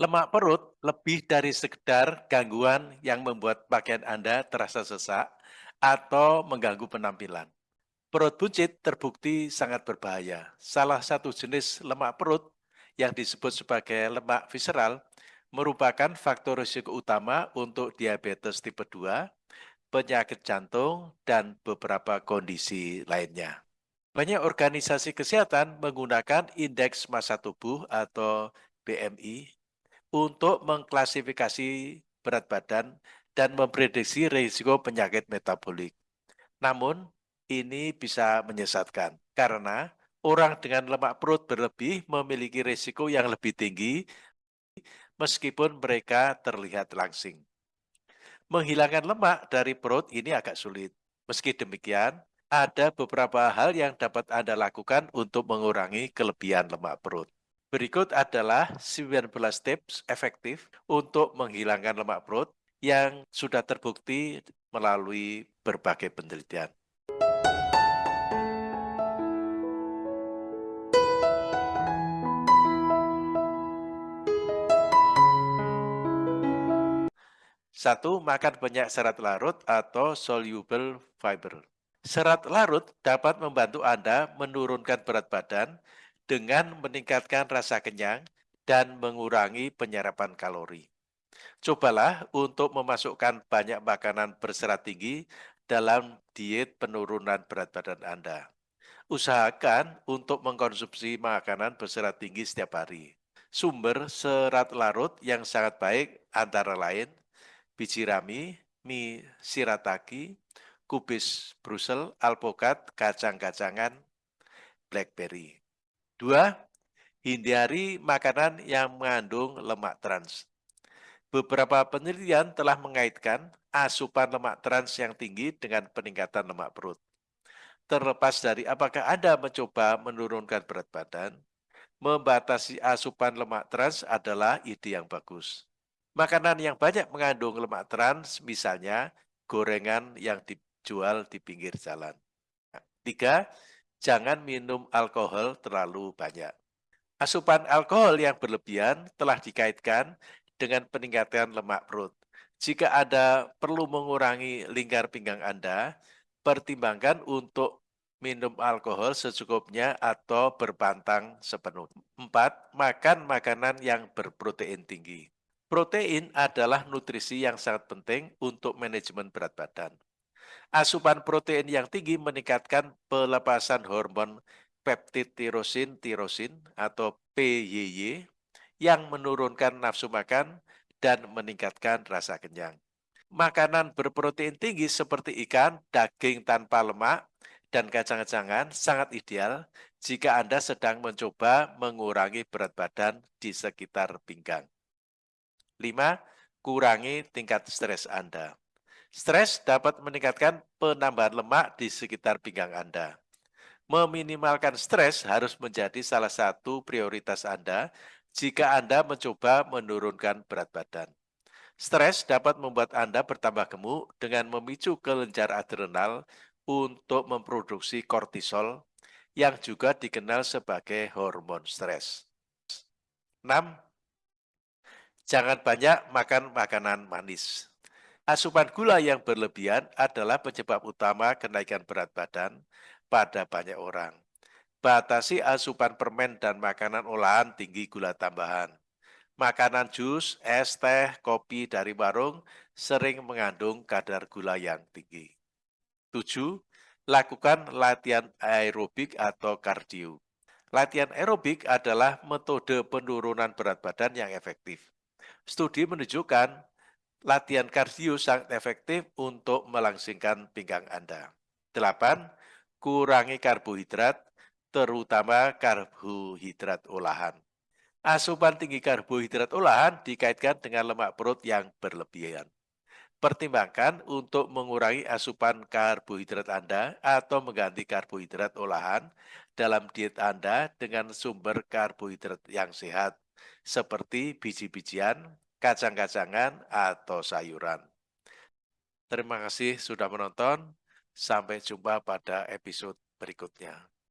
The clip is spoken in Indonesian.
Lemak perut lebih dari sekedar gangguan yang membuat pakaian Anda terasa sesak atau mengganggu penampilan. Perut buncit terbukti sangat berbahaya. Salah satu jenis lemak perut yang disebut sebagai lemak visceral merupakan faktor risiko utama untuk diabetes tipe 2, penyakit jantung, dan beberapa kondisi lainnya. Banyak organisasi kesehatan menggunakan indeks massa tubuh atau BMI untuk mengklasifikasi berat badan dan memprediksi risiko penyakit metabolik. Namun, ini bisa menyesatkan karena orang dengan lemak perut berlebih memiliki risiko yang lebih tinggi meskipun mereka terlihat langsing. Menghilangkan lemak dari perut ini agak sulit. Meski demikian, ada beberapa hal yang dapat Anda lakukan untuk mengurangi kelebihan lemak perut. Berikut adalah 19 tips efektif untuk menghilangkan lemak perut yang sudah terbukti melalui berbagai penelitian. Satu, makan banyak serat larut atau soluble fiber. Serat larut dapat membantu Anda menurunkan berat badan dengan meningkatkan rasa kenyang dan mengurangi penyerapan kalori. Cobalah untuk memasukkan banyak makanan berserat tinggi dalam diet penurunan berat badan Anda. Usahakan untuk mengkonsumsi makanan berserat tinggi setiap hari. Sumber serat larut yang sangat baik antara lain biji rami, mie shirataki, kubis Brussels, alpukat, kacang-kacangan, blackberry. Dua, hindari makanan yang mengandung lemak trans. Beberapa penelitian telah mengaitkan asupan lemak trans yang tinggi dengan peningkatan lemak perut. Terlepas dari apakah Anda mencoba menurunkan berat badan, membatasi asupan lemak trans adalah ide yang bagus. Makanan yang banyak mengandung lemak trans, misalnya gorengan yang dijual di pinggir jalan. Tiga, jangan minum alkohol terlalu banyak. Asupan alkohol yang berlebihan telah dikaitkan dengan peningkatan lemak perut. Jika Anda perlu mengurangi lingkar pinggang Anda, pertimbangkan untuk minum alkohol secukupnya atau berpantang sepenuh. Empat, makan makanan yang berprotein tinggi. Protein adalah nutrisi yang sangat penting untuk manajemen berat badan. Asupan protein yang tinggi meningkatkan pelepasan hormon peptid tirosin tirosin atau PYY yang menurunkan nafsu makan dan meningkatkan rasa kenyang. Makanan berprotein tinggi seperti ikan, daging tanpa lemak, dan kacang-kacangan sangat ideal jika Anda sedang mencoba mengurangi berat badan di sekitar pinggang. 5. Kurangi tingkat stres Anda. Stres dapat meningkatkan penambahan lemak di sekitar pinggang Anda. Meminimalkan stres harus menjadi salah satu prioritas Anda jika Anda mencoba menurunkan berat badan. Stres dapat membuat Anda bertambah gemuk dengan memicu kelenjar adrenal untuk memproduksi kortisol yang juga dikenal sebagai hormon stres. 6. Jangan banyak makan makanan manis. Asupan gula yang berlebihan adalah penyebab utama kenaikan berat badan pada banyak orang. Batasi asupan permen dan makanan olahan tinggi gula tambahan. Makanan jus, es, teh, kopi dari warung sering mengandung kadar gula yang tinggi. 7. Lakukan latihan aerobik atau kardio. Latihan aerobik adalah metode penurunan berat badan yang efektif. Studi menunjukkan latihan kardio sangat efektif untuk melangsingkan pinggang Anda. 8. Kurangi karbohidrat, terutama karbohidrat olahan. Asupan tinggi karbohidrat olahan dikaitkan dengan lemak perut yang berlebihan. Pertimbangkan untuk mengurangi asupan karbohidrat Anda atau mengganti karbohidrat olahan dalam diet Anda dengan sumber karbohidrat yang sehat, seperti biji-bijian, kacang-kacangan, atau sayuran. Terima kasih sudah menonton. Sampai jumpa pada episode berikutnya.